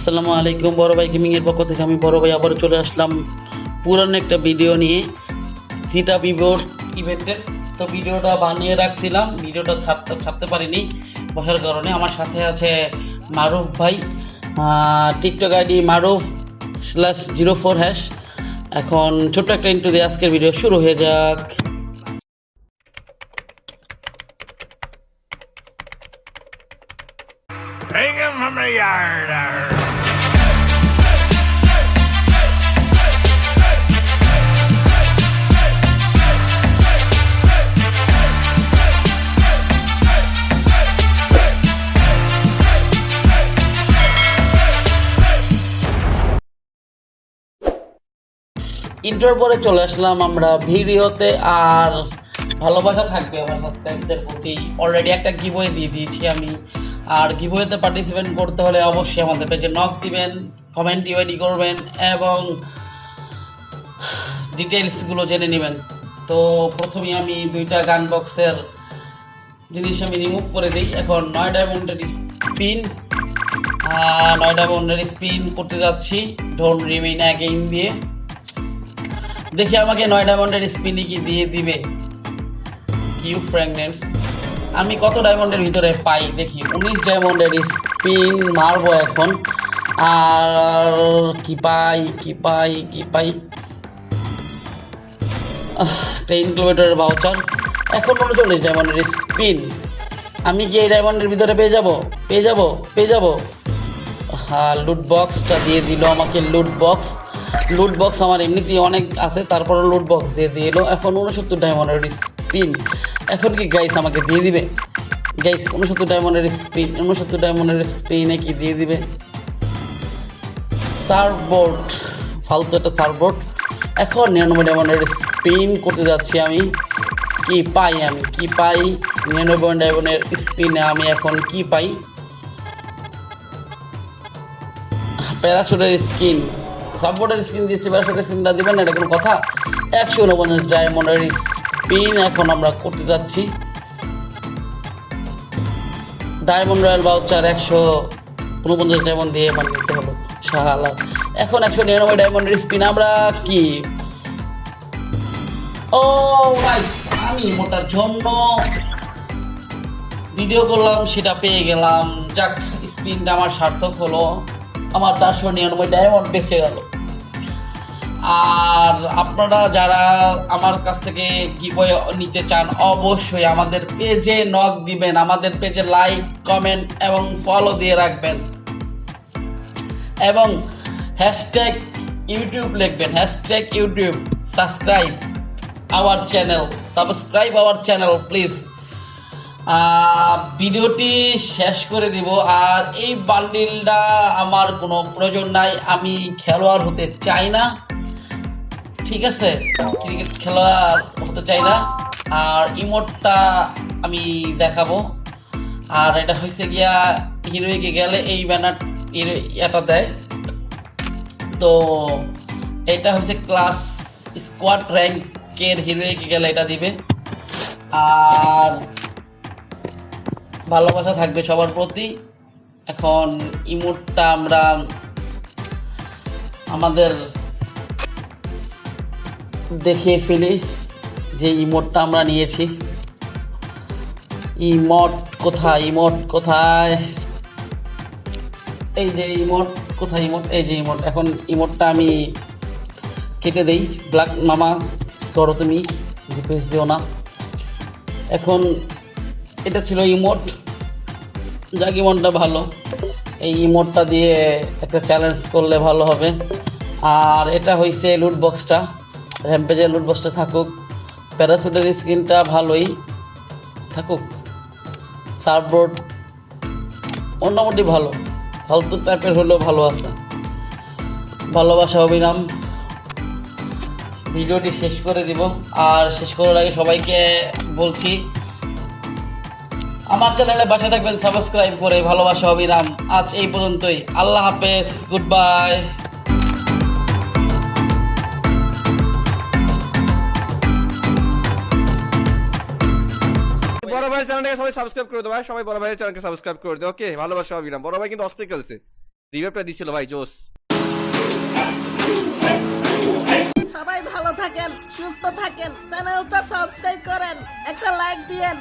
আসসালামু আলাইকুম বড় ভাই গেমিংয়ের পক্ষ থেকে আমি বড় ভাই আবার চলে আসলাম পুরানো একটা ভিডিও নিয়ে সিটা বিবোর ইভেন্টের তো ভিডিওটা বানিয়ে রাখছিলাম ভিডিওটা ছাড়তে ছাড়তে পারিনি বসার কারণে। আমার সাথে আছে মারুফ ভাই TikTok ID Maruf slash zero four hash এখন ছোট্ট একটা ইন্টু দিয়ে আজকের ভিডিও শুরু হয়ে যাক। Hang him from the yard. Inter পরে চলে আসলাম আমরা ভিডিওতে, আর ভালোবাসা থাকবে আমার সাবস্ক্রাইবদের প্রতি। অলরেডি একটা গিবয়ে দিয়ে দিয়েছি আমি। আর গিবয়েতে পার্টিসিপেট করতে হলে অবশ্যই আমাদের পেজে নক দিবেন কমেন্ট ইউআইডি করবেন, এবং ডিটেলসগুলো জেনে নেবেন। তো প্রথমেই আমি দুইটা গান বক্সের জিনিস আমি রিমুভ করে দিই। এখন নয় ডায়মন্ডের স্পিন নয় ডায়মন্ডের স্পিন করতে যাচ্ছি। ডোন্ট রিমেইন অ্যাগেইন দিয়ে। দেখি আমাকে নয় ডায়মন্ডের স্পিনই কি দিয়ে দিবে। কিউ ফ্র্যাগনেন্টস আমি কত ডায়মন্ডের ভিতরে পাই? দেখি, উনিশ ডায়মন্ডের স্পিন মারবো এখন। আর কি পাই কি পাই কি পাই? টেন কিলোমিটারের বাউচার এখন উনচল্লিশ ডায়মন্ডের স্পিন। আমি কি এই ডায়মন্ডের ভিতরে পেয়ে যাব? পেয়ে যাব পেয়ে যাব। হ্যাঁ লুট বক্সটা দিয়ে দিল আমাকে লুট বক্স লুট বক্স আমার এমনিতেই অনেক আছে তারপরে লুট বক্স দিয়ে দিল এখন উনসত্তর ডায়মন্ডের স্পিন এখন কি গাইস আমাকে দিয়ে দিবে? গাইস উনসত্তর ডায়মন্ডের স্পিন উনসত্তর ডায়মন্ডের স্পিনে কি দিয়ে দিবে? সার্ভবোর্ড ফালতু একটা সার্ভবোর্ড এখন নিরানব্বই ডায়মন্ডের স্পিন করতে যাচ্ছি আমি। কি পাই আমি? কি পাই? নিরানব্বই ডায়মন্ডের স্পিনে আমি এখন কি পাই? প্যারাশুটের স্কিন সাপোর্টের স্কিন দিচ্ছে প্যারাশুটের স্কিনটা দিবেন, এটা কোনো কথা। একশো উনপঞ্চাশ ডায়মন্ডের স্পিন এখন আমরা করতে যাচ্ছি। ডায়মন্ড রয়্যাল বাউচার একশো উনপঞ্চাশ ডায়মন্ড দিয়ে এবার নিতে হলো শাহালা এখন একশো নিরানব্বই ডায়মন্ডের স্পিন আমরা কি? ও নাইস আমি মোটার জন্য ভিডিও করলাম, সেটা পেয়ে গেলাম। যাক স্পিনটা আমার সার্থক হলো। আমার চারশো নিরানব্বই ডায়মন্ড বেঁচে গেল। আর আপনারা যারা আমার কাছ থেকে গিবয় নিতে চান, অবশ্যই আমাদের পেজে নক দিবেন। আমাদের পেজে লাইক কমেন্ট এবং ফলো দিয়ে রাখবেন। এবং হ্যাশট্যাগ ইউটিউব লিখবেন। Hashtag YouTube subscribe our channel subscribe our channel please ভিডিওটি শেষ করে দিব। আর এই বান্ডিলটা আমার কোনো প্রয়োজন নাই। আমি খেলোয়াড় হতে চাই না। ঠিক আছে? ক্রিকেট খেলোয়াড় হতে চাই না। আর ইমোটটা আমি দেখাবো। আর এটা হয়েছে গিয়া হিরোইকে গেলে এই ব্যানার এটা দেয়। তো এটা হচ্ছে ক্লাস স্কোয়াড র্যাঙ্কের হিরোইকে গেলে এটা দিবে। আর ভালোবাসা থাকবে সবার প্রতি। এখন ইমোটটা আমরা আমাদের দেখিয়ে ফেলি যে ইমোটটা আমরা নিয়েছি। ইমোট কোথায়? ইমোট কোথায়? এই যে ইমোট কোথায়? ইমোট এই যে ইমোট এখন ইমোটটা আমি কেটে দেই। ব্ল্যাক মামা করো তুমি দিও না। এখন এটা ছিল ইমোট। যাক, ইমোটটা ভালো। এই ইমোটটা দিয়ে একটা চ্যালেঞ্জ করলে ভালো হবে। আর এটা হয়েছে লুট বক্সটা র্যাম্পেজের লুট বক্সটা থাকুক। প্যারাসুটের স্ক্রিনটা ভালোই থাকুক। সার্ফবোর্ড মোটামুটি ভালো। ফালতু টাইপের হলেও ভালো আছে। ভালোবাসা অবিরাম ভিডিওটি শেষ করে দিব। আর শেষ করার আগে সবাইকে বলছি আমার চ্যানেলে বাসা থাকবেন সাবস্ক্রাইব করে ভালোবাসা অবিরাম। আজ এই পর্যন্তই। আল্লাহ হাফেজ গুড বাই বড় ভাইয়ের চ্যানেলটাকে সবাই সাবস্ক্রাইব করে দেবো সবাই বড় ভাইয়ের চ্যানেলকে সাবস্ক্রাইব করে দেবো ওকে ভালোবাসা অবিরাম। বড় ভাই কিন্তু অস্থির খেলছে। রিভাইভটা দিছিল ভাই থাকেন সুস্থ থাকেন চ্যানেলটা সাবস্ক্রাইব করেন একটা লাইক দিয়েন।